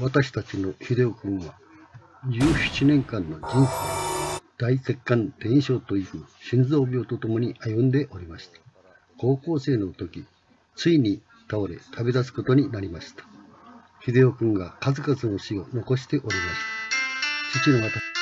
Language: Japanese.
私たちの秀夫君は17年間の人生大血管転移症という心臓病とともに歩んでおりました。高校生の時ついに倒れ旅立つことになりました。秀夫君が数々の死を残しておりました。父の私